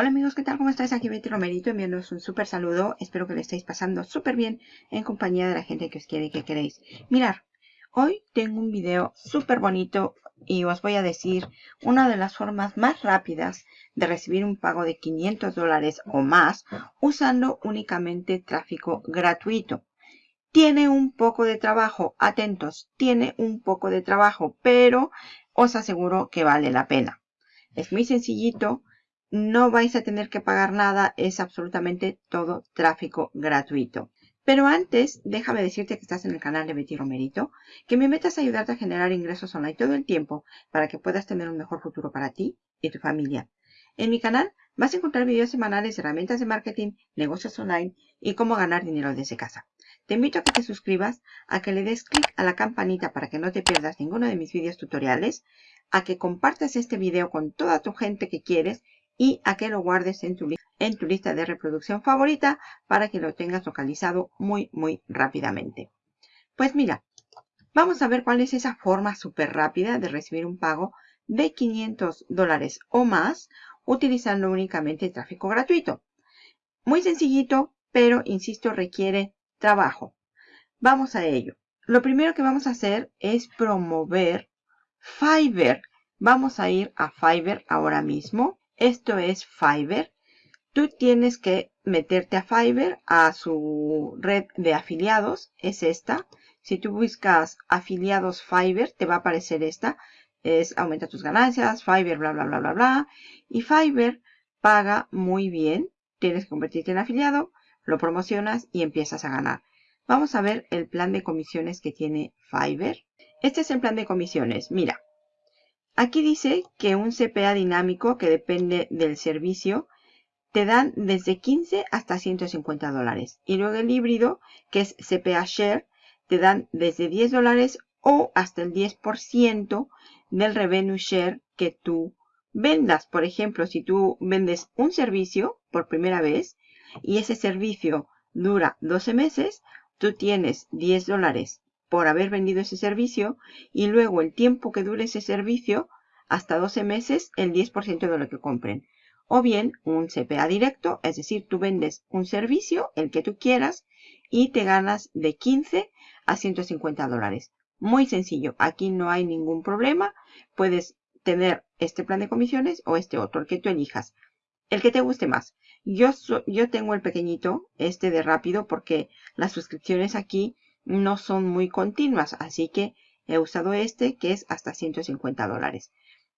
Hola amigos, ¿qué tal? ¿Cómo estáis? Aquí Betty Romerito enviándoos un súper saludo. Espero que lo estéis pasando súper bien en compañía de la gente que os quiere y que queréis. Mirar, hoy tengo un video súper bonito y os voy a decir una de las formas más rápidas de recibir un pago de 500 dólares o más usando únicamente tráfico gratuito. Tiene un poco de trabajo, atentos, tiene un poco de trabajo, pero os aseguro que vale la pena. Es muy sencillito no vais a tener que pagar nada, es absolutamente todo tráfico gratuito. Pero antes, déjame decirte que estás en el canal de Betty Romerito, que mi meta es ayudarte a generar ingresos online todo el tiempo para que puedas tener un mejor futuro para ti y tu familia. En mi canal vas a encontrar videos semanales de herramientas de marketing, negocios online y cómo ganar dinero desde casa. Te invito a que te suscribas, a que le des clic a la campanita para que no te pierdas ninguno de mis videos tutoriales, a que compartas este video con toda tu gente que quieres y a que lo guardes en tu, en tu lista de reproducción favorita para que lo tengas localizado muy, muy rápidamente. Pues mira, vamos a ver cuál es esa forma súper rápida de recibir un pago de 500 dólares o más utilizando únicamente tráfico gratuito. Muy sencillito, pero insisto, requiere trabajo. Vamos a ello. Lo primero que vamos a hacer es promover Fiverr. Vamos a ir a Fiverr ahora mismo. Esto es Fiverr. Tú tienes que meterte a Fiverr, a su red de afiliados. Es esta. Si tú buscas afiliados Fiverr, te va a aparecer esta. Es aumenta tus ganancias, Fiverr, bla, bla, bla, bla, bla. Y Fiverr paga muy bien. Tienes que convertirte en afiliado, lo promocionas y empiezas a ganar. Vamos a ver el plan de comisiones que tiene Fiverr. Este es el plan de comisiones. Mira, Aquí dice que un CPA dinámico que depende del servicio te dan desde 15 hasta 150 dólares. Y luego el híbrido, que es CPA Share, te dan desde 10 dólares o hasta el 10% del revenue share que tú vendas. Por ejemplo, si tú vendes un servicio por primera vez y ese servicio dura 12 meses, tú tienes 10 dólares por haber vendido ese servicio y luego el tiempo que dure ese servicio, hasta 12 meses, el 10% de lo que compren. O bien un CPA directo, es decir, tú vendes un servicio, el que tú quieras, y te ganas de 15 a 150 dólares. Muy sencillo, aquí no hay ningún problema. Puedes tener este plan de comisiones o este otro, el que tú elijas. El que te guste más. Yo, yo tengo el pequeñito, este de rápido, porque las suscripciones aquí no son muy continuas. Así que he usado este que es hasta 150 dólares.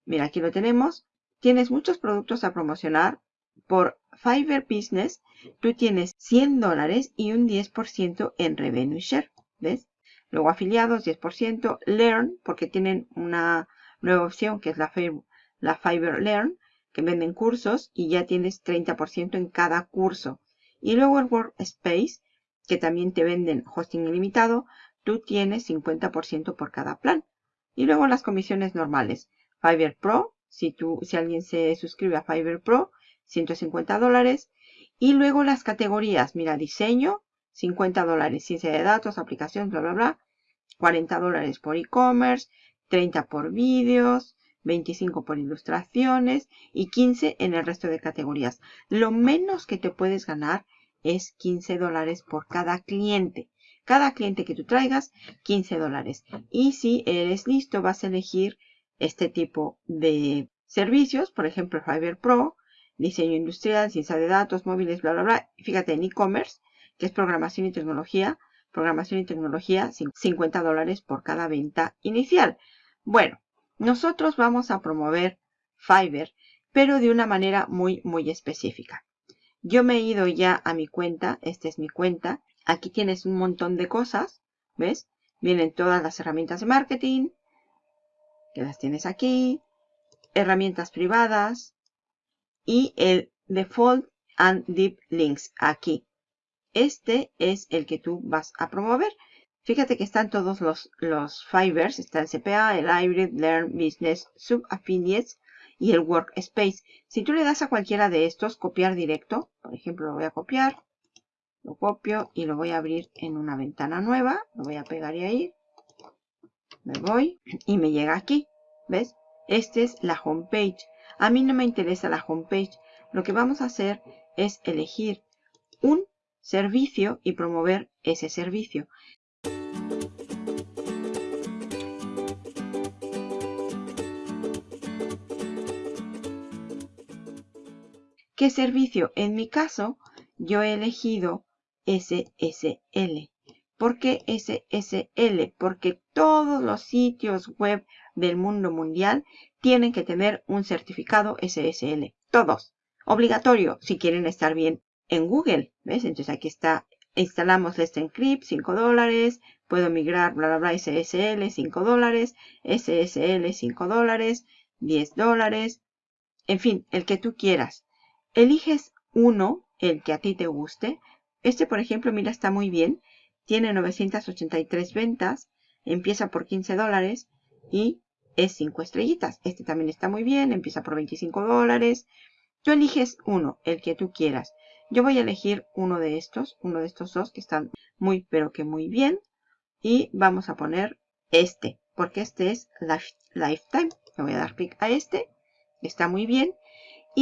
Mira, aquí lo tenemos. Tienes muchos productos a promocionar. Por Fiverr Business, tú tienes 100 dólares y un 10% en Revenue Share. ¿Ves? Luego afiliados, 10%. Learn, porque tienen una nueva opción que es la, Fiverr Learn, que venden cursos y ya tienes 30% en cada curso. Y luego el Workspace, que también te venden hosting ilimitado, tú tienes 50% por cada plan. Y luego las comisiones normales. Fiverr Pro, si, tú, si alguien se suscribe a Fiverr Pro, 150 dólares. Y luego las categorías, mira, diseño, 50 dólares, ciencia de datos, aplicación, bla, bla, bla. 40 dólares por e-commerce, 30 por vídeos, 25 por ilustraciones y 15 en el resto de categorías. Lo menos que te puedes ganar es 15 dólares por cada cliente. Cada cliente que tú traigas, 15 dólares. Y si eres listo, vas a elegir este tipo de servicios, por ejemplo, Fiverr Pro, diseño industrial, ciencia de datos, móviles, bla, bla, bla. Fíjate en e-commerce, que es programación y tecnología. Programación y tecnología, 50 dólares por cada venta inicial. Bueno, nosotros vamos a promover Fiverr, pero de una manera muy, muy específica. Yo me he ido ya a mi cuenta, esta es mi cuenta. Aquí tienes un montón de cosas, ¿ves? Vienen todas las herramientas de marketing, que las tienes aquí, herramientas privadas y el default and deep links aquí. Este es el que tú vas a promover. Fíjate que están todos los, los fibers, está el CPA, el Hybrid, Learn, Business, Sub Affiliates y el Workspace. Si tú le das a cualquiera de estos, copiar directo, por ejemplo, lo voy a copiar, lo copio y lo voy a abrir en una ventana nueva, lo voy a pegar y ahí, me voy y me llega aquí, ¿ves? Esta es la homepage. A mí no me interesa la homepage. lo que vamos a hacer es elegir un servicio y promover ese servicio. ¿Qué servicio? En mi caso, yo he elegido SSL. ¿Por qué SSL? Porque todos los sitios web del mundo mundial tienen que tener un certificado SSL. Todos. Obligatorio si quieren estar bien en Google. ¿Ves? Entonces aquí está. Instalamos este Encrypt, 5 dólares. Puedo migrar, bla, bla, bla, SSL, 5 dólares. SSL, 5 dólares. 10 dólares. En fin, el que tú quieras. Eliges uno, el que a ti te guste. Este, por ejemplo, mira, está muy bien. Tiene 983 ventas. Empieza por 15 dólares. Y es 5 estrellitas. Este también está muy bien. Empieza por 25 dólares. Tú eliges uno, el que tú quieras. Yo voy a elegir uno de estos. Uno de estos dos que están muy, pero que muy bien. Y vamos a poner este. Porque este es Lifetime. Le voy a dar clic a este. Está muy bien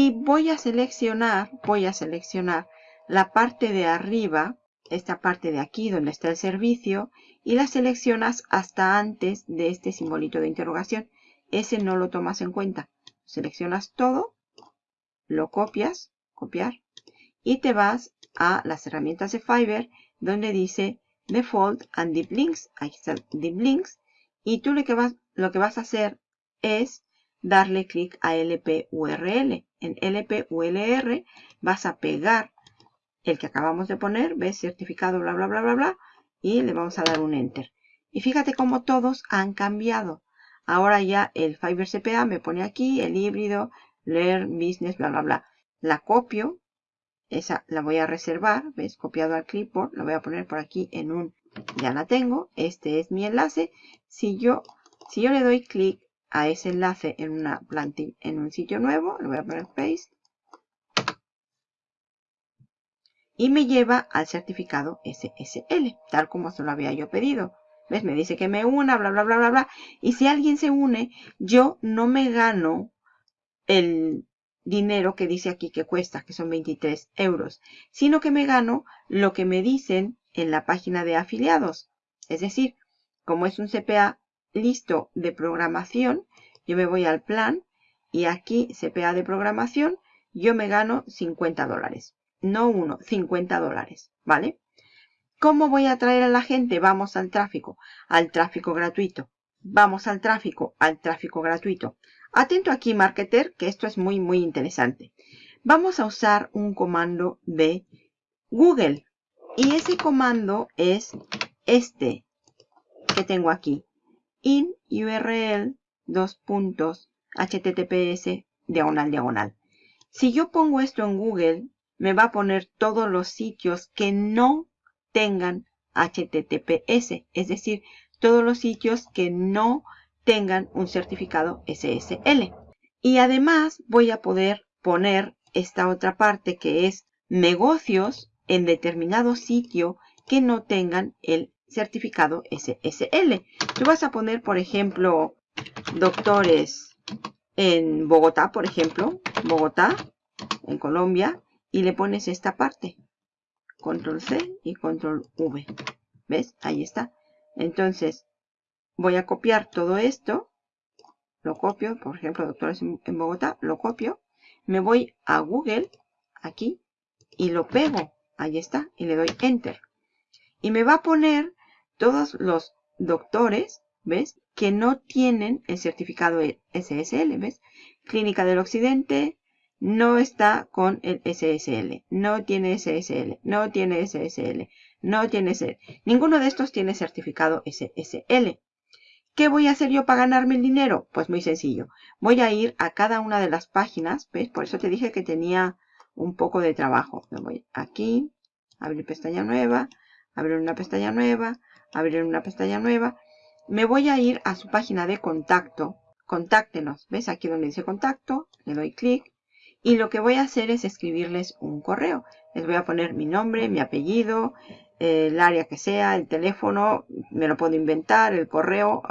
y voy a seleccionar, voy a seleccionar la parte de arriba, esta parte de aquí donde está el servicio y la seleccionas hasta antes de este simbolito de interrogación. Ese no lo tomas en cuenta. Seleccionas todo, lo copias, copiar, y te vas a las herramientas de Fiverr donde dice Default and Deep Links. Ahí está Deep Links. Y tú lo que vas, lo que vas a hacer es darle clic a LP URL. En LP URL vas a pegar el que acabamos de poner, ves certificado, bla, bla, bla, bla, bla, y le vamos a dar un enter. Y fíjate cómo todos han cambiado. Ahora ya el Fiverr CPA me pone aquí el híbrido, Learn, Business, bla, bla, bla. La copio, esa la voy a reservar, ves, copiado al clipboard, la voy a poner por aquí en un, ya la tengo, este es mi enlace. Si yo, si yo le doy clic a ese enlace en una plantilla, en un sitio nuevo, le voy a poner paste. Y me lleva al certificado SSL, tal como se lo había yo pedido. ¿Ves? Me dice que me una, bla, bla, bla, bla, bla. Y si alguien se une, yo no me gano el dinero que dice aquí que cuesta, que son 23 euros, sino que me gano lo que me dicen en la página de afiliados. Es decir, como es un CPA listo de programación, yo me voy al plan y aquí CPA de programación, yo me gano 50 dólares. No uno, 50 dólares, ¿vale? ¿Cómo voy a atraer a la gente? Vamos al tráfico, al tráfico gratuito. Vamos al tráfico, al tráfico gratuito. Atento aquí, marketer, que esto es muy, muy interesante. Vamos a usar un comando de Google. Y ese comando es este que tengo aquí in URL dos puntos https diagonal diagonal. Si yo pongo esto en Google, me va a poner todos los sitios que no tengan HTTPS, es decir, todos los sitios que no tengan un certificado SSL. Y además voy a poder poner esta otra parte que es negocios en determinado sitio que no tengan el certificado SSL. Tú vas a poner, por ejemplo, doctores en Bogotá, por ejemplo, Bogotá, en Colombia, y le pones esta parte. Control C y Control V. ¿Ves? Ahí está. Entonces, voy a copiar todo esto. Lo copio, por ejemplo, doctores en Bogotá, lo copio. Me voy a Google, aquí, y lo pego. Ahí está. Y le doy Enter. Y me va a poner todos los doctores, ¿ves? Que no tienen el certificado SSL, ¿ves? Clínica del Occidente no está con el SSL, no tiene SSL, no tiene SSL, no tiene SSL. Ninguno de estos tiene certificado SSL. ¿Qué voy a hacer yo para ganarme el dinero? Pues muy sencillo. Voy a ir a cada una de las páginas, ¿ves? Por eso te dije que tenía un poco de trabajo. Me voy aquí, abrir pestaña nueva, abrir una pestaña nueva, abrir una pestaña nueva. Me voy a ir a su página de contacto. Contáctenos. ¿Ves? Aquí donde dice contacto. Le doy clic. Y lo que voy a hacer es escribirles un correo. Les voy a poner mi nombre, mi apellido, el área que sea, el teléfono. Me lo puedo inventar, el correo.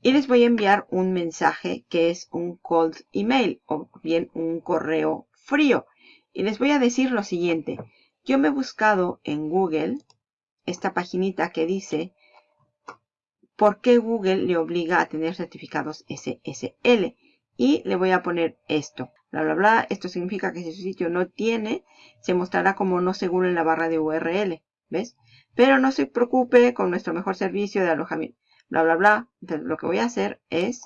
Y les voy a enviar un mensaje que es un cold email o bien un correo frío. Y les voy a decir lo siguiente. Yo me he buscado en Google esta paginita que dice por qué Google le obliga a tener certificados SSL. Y le voy a poner esto. Bla, bla, bla. Esto significa que si su sitio no tiene, se mostrará como no seguro en la barra de URL. ¿Ves? Pero no se preocupe con nuestro mejor servicio de alojamiento. Bla, bla, bla. Entonces, lo que voy a hacer es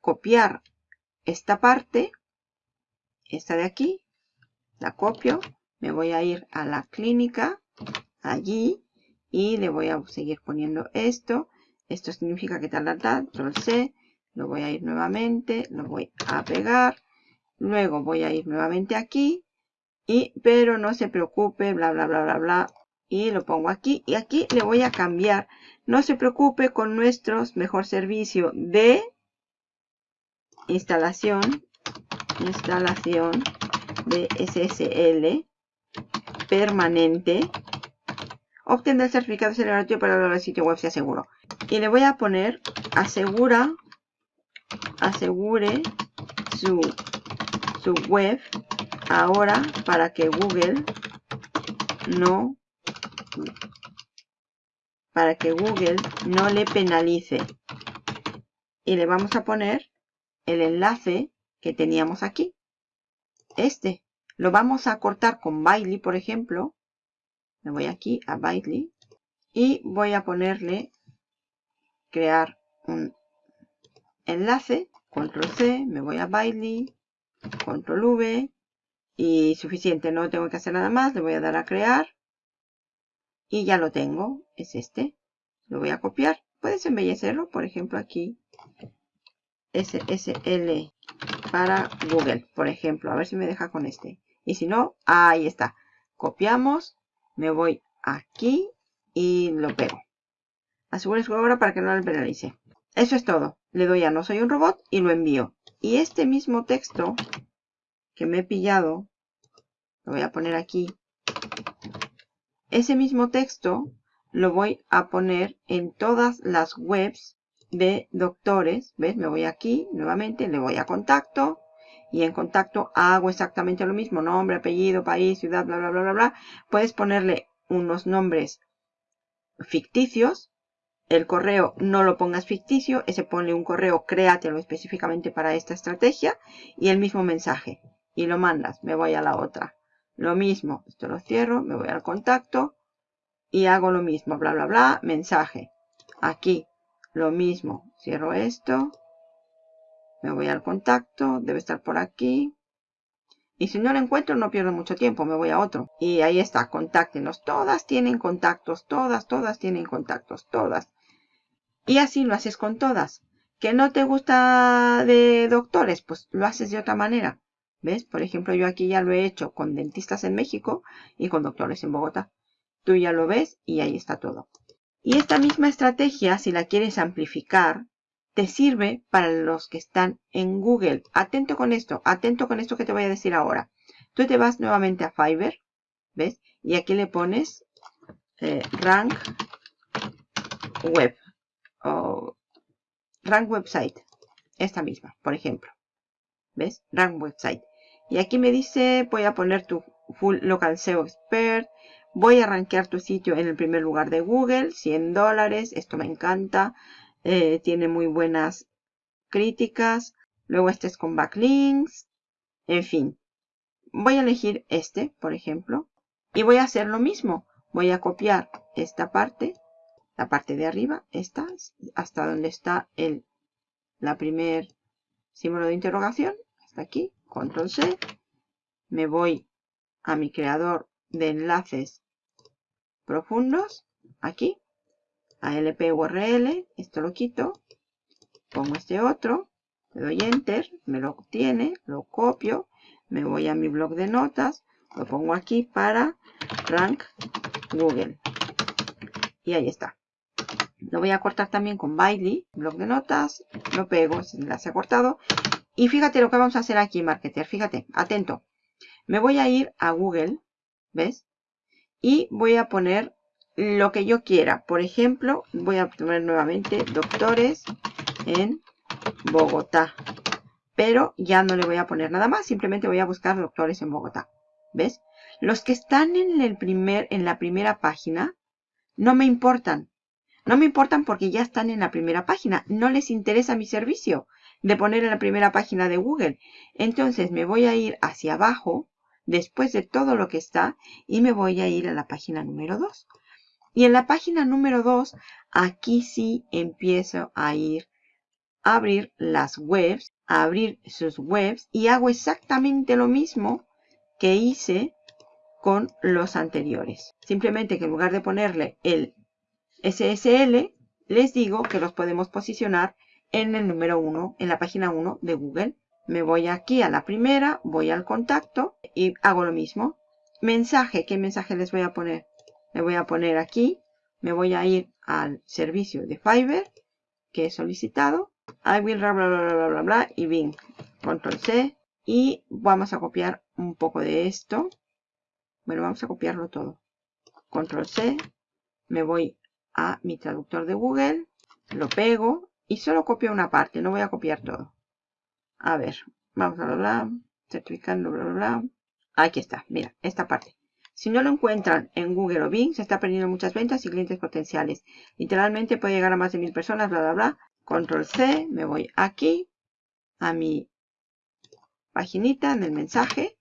copiar esta parte. Esta de aquí. La copio. Me voy a ir a la clínica. Allí y le voy a seguir poniendo esto. Esto significa que tal, tal, tal, control C, lo voy a ir nuevamente, lo voy a pegar, luego voy a ir nuevamente aquí, y, pero no se preocupe, bla, bla, bla, bla, bla, y lo pongo aquí, y aquí le voy a cambiar, no se preocupe con nuestros mejor servicio de instalación, instalación de SSL permanente obtener el certificado acelerador para el sitio web sea seguro. Y le voy a poner asegura, asegure su, su web ahora para que Google no para que Google no le penalice. Y le vamos a poner el enlace que teníamos aquí. Este. Lo vamos a cortar con Bailey, por ejemplo. Me voy aquí a Bitly y voy a ponerle crear un enlace, control C, me voy a Bitly, control V y suficiente, no tengo que hacer nada más, le voy a dar a crear y ya lo tengo, es este, lo voy a copiar, puedes embellecerlo, por ejemplo aquí, SSL para Google, por ejemplo, a ver si me deja con este, y si no, ahí está, copiamos, me voy aquí y lo pego. Asegure su obra para que no le penalice. Eso es todo. Le doy a no soy un robot y lo envío. Y este mismo texto que me he pillado, lo voy a poner aquí. Ese mismo texto lo voy a poner en todas las webs de doctores. ¿Ves? Me voy aquí nuevamente, le voy a contacto y en contacto hago exactamente lo mismo, nombre, apellido, país, ciudad, bla, bla, bla, bla, bla. Puedes ponerle unos nombres ficticios. El correo no lo pongas ficticio, ese ponle un correo, créatelo específicamente para esta estrategia y el mismo mensaje. Y lo mandas, me voy a la otra. Lo mismo, esto lo cierro, me voy al contacto y hago lo mismo, bla, bla, bla, mensaje. Aquí, lo mismo, cierro esto, me voy al contacto, debe estar por aquí. Y si no lo encuentro, no pierdo mucho tiempo, me voy a otro. Y ahí está, contáctenos. Todas tienen contactos, todas, todas tienen contactos, todas. Y así lo haces con todas. ¿Que no te gusta de doctores? Pues lo haces de otra manera. ¿Ves? Por ejemplo, yo aquí ya lo he hecho con dentistas en México y con doctores en Bogotá. Tú ya lo ves y ahí está todo. Y esta misma estrategia, si la quieres amplificar, te sirve para los que están en Google. Atento con esto, atento con esto que te voy a decir ahora. Tú te vas nuevamente a Fiverr, ¿ves? Y aquí le pones eh, rank web o rank website. Esta misma, por ejemplo. ¿Ves? Rank website. Y aquí me dice, voy a poner tu full local SEO expert. Voy a rankear tu sitio en el primer lugar de Google, 100 dólares. Esto me encanta. Eh, tiene muy buenas críticas. Luego este es con backlinks. En fin. Voy a elegir este, por ejemplo. Y voy a hacer lo mismo. Voy a copiar esta parte. La parte de arriba. Esta. Hasta donde está el la primer símbolo de interrogación. Hasta aquí. Control C. Me voy a mi creador de enlaces profundos. Aquí ALP URL, esto lo quito, pongo este otro, le doy enter, me lo obtiene, lo copio, me voy a mi blog de notas, lo pongo aquí para rank Google. Y ahí está. Lo voy a cortar también con Bailey, blog de notas, lo pego, ese enlace cortado. Y fíjate lo que vamos a hacer aquí, marketer, fíjate, atento. Me voy a ir a Google, ¿ves? Y voy a poner lo que yo quiera. Por ejemplo, voy a poner nuevamente doctores en Bogotá. pero ya no le voy a poner nada más. Simplemente voy a buscar doctores en Bogotá. ¿Ves? Los que están en, el primer, en la primera página no me importan. No me importan porque ya están en la primera página. No les interesa mi servicio de poner en la primera página de Google. Entonces me voy a ir hacia abajo, después de todo lo que está, y me voy a ir a la página número 2. Y en la página número 2, aquí sí empiezo a ir a abrir las webs, a abrir sus webs, y hago exactamente lo mismo que hice con los anteriores. Simplemente que en lugar de ponerle el SSL, les digo que los podemos posicionar en el número 1, en la página 1 de Google. Me voy aquí a la primera, voy al contacto y hago lo mismo. Mensaje, ¿qué mensaje les voy a poner? Le voy a poner aquí, me voy a ir al servicio de Fiverr que he solicitado. I will bla bla bla bla bla bla y Bing. Control C y vamos a copiar un poco de esto. Bueno, vamos a copiarlo todo. Control C, me voy a mi traductor de Google, lo pego y solo copio una parte, no voy a copiar todo. A ver, vamos a bla, certificando, bla, bla, bla. Aquí está, mira, esta parte. Si no lo encuentran en Google o Bing, se está perdiendo muchas ventas y clientes potenciales. Literalmente puede llegar a más de mil personas, bla, bla, bla. Control C, me voy aquí, a mi paginita, en el mensaje.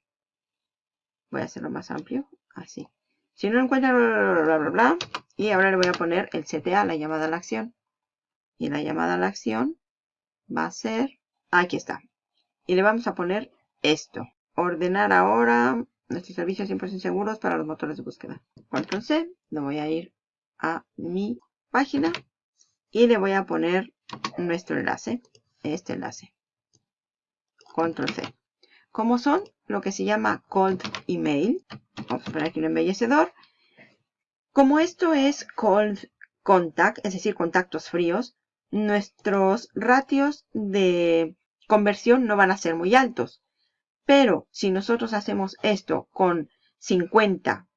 Voy a hacerlo más amplio, así. Si no lo encuentran, bla, bla, bla, bla, Y ahora le voy a poner el CTA, la llamada a la acción. Y la llamada a la acción va a ser, aquí está. Y le vamos a poner esto. Ordenar ahora nuestros servicios 100% seguros para los motores de búsqueda. Control C, le voy a ir a mi página y le voy a poner nuestro enlace, este enlace. Control C. Como son lo que se llama cold email, vamos a poner aquí un embellecedor. Como esto es cold contact, es decir, contactos fríos, nuestros ratios de conversión no van a ser muy altos. Pero si nosotros hacemos esto con 50,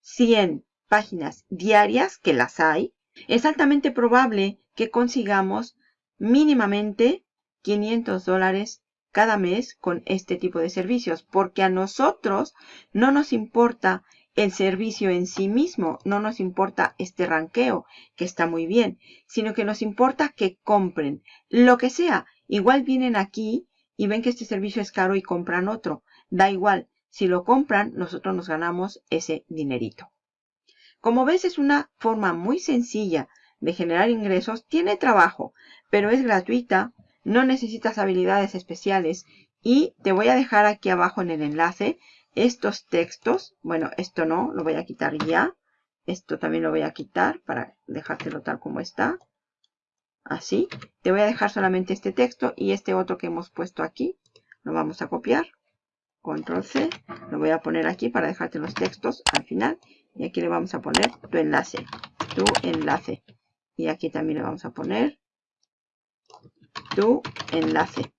100 páginas diarias, que las hay, es altamente probable que consigamos mínimamente 500 dólares cada mes con este tipo de servicios, porque a nosotros no nos importa el servicio en sí mismo, no nos importa este ranqueo, que está muy bien, sino que nos importa que compren lo que sea. Igual vienen aquí y ven que este servicio es caro y compran otro. Da igual, si lo compran, nosotros nos ganamos ese dinerito. Como ves, es una forma muy sencilla de generar ingresos. Tiene trabajo, pero es gratuita, no necesitas habilidades especiales y te voy a dejar aquí abajo en el enlace estos textos, bueno, esto no, lo voy a quitar ya. Esto también lo voy a quitar para dejártelo tal como está. Así. Te voy a dejar solamente este texto y este otro que hemos puesto aquí. Lo vamos a copiar. Control C. Lo voy a poner aquí para dejarte los textos al final. Y aquí le vamos a poner tu enlace. Tu enlace. Y aquí también le vamos a poner tu enlace.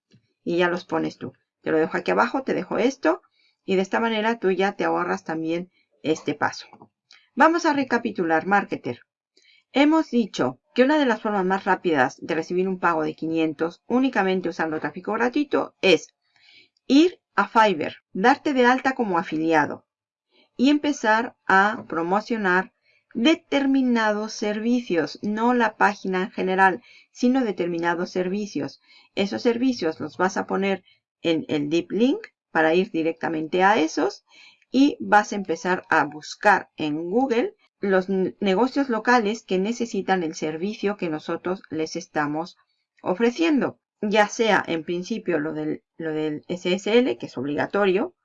Y ya los pones tú. Te lo dejo aquí abajo. Te dejo esto. Y de esta manera tú ya te ahorras también este paso. Vamos a recapitular, marketer. Hemos dicho que una de las formas más rápidas de recibir un pago de 500 únicamente usando tráfico gratuito es ir a Fiverr, darte de alta como afiliado y empezar a promocionar determinados servicios, no la página en general, sino determinados servicios. Esos servicios los vas a poner en el deep link para ir directamente a esos y vas a empezar a buscar en Google los negocios locales que necesitan el servicio que nosotros les estamos ofreciendo. Ya sea en principio lo del, SSL, que es obligatorio,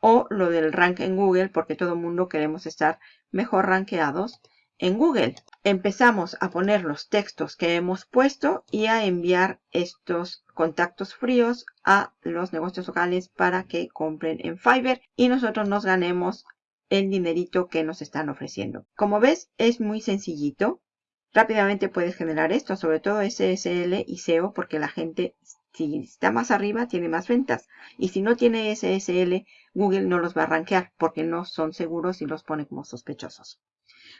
o lo del rank en Google, porque todo el mundo queremos estar mejor rankeados en Google. Empezamos a poner los textos que hemos puesto y a enviar estos contactos fríos a los negocios locales para que compren en Fiverr y nosotros nos ganemos el dinerito que nos están ofreciendo. Como ves, es muy sencillito. Rápidamente puedes generar esto, sobre todo SSL y SEO, porque la gente, si está más arriba, tiene más ventas. Y si no tiene SSL, Google no los va a rankear, porque no son seguros y los pone como sospechosos.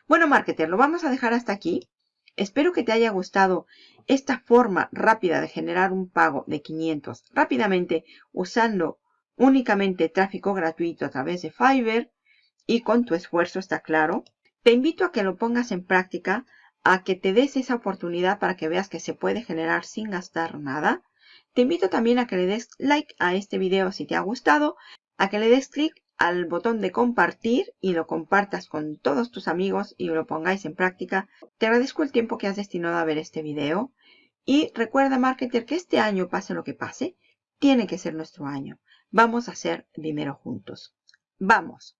Bueno, marketer, lo vamos a dejar hasta aquí. Espero que te haya gustado esta forma rápida de generar un pago de 500 rápidamente usando únicamente tráfico gratuito a través de Fiverr y con tu esfuerzo, está claro. Te invito a que lo pongas en práctica, a que te des esa oportunidad para que veas que se puede generar sin gastar nada. Te invito también a que le des like a este video si te ha gustado, a que le des clic al botón de compartir y lo compartas con todos tus amigos y lo pongáis en práctica. Te agradezco el tiempo que has destinado a ver este video. Y recuerda, marketer, que este año, pase lo que pase, tiene que ser nuestro año. Vamos a hacer dinero juntos. ¡Vamos!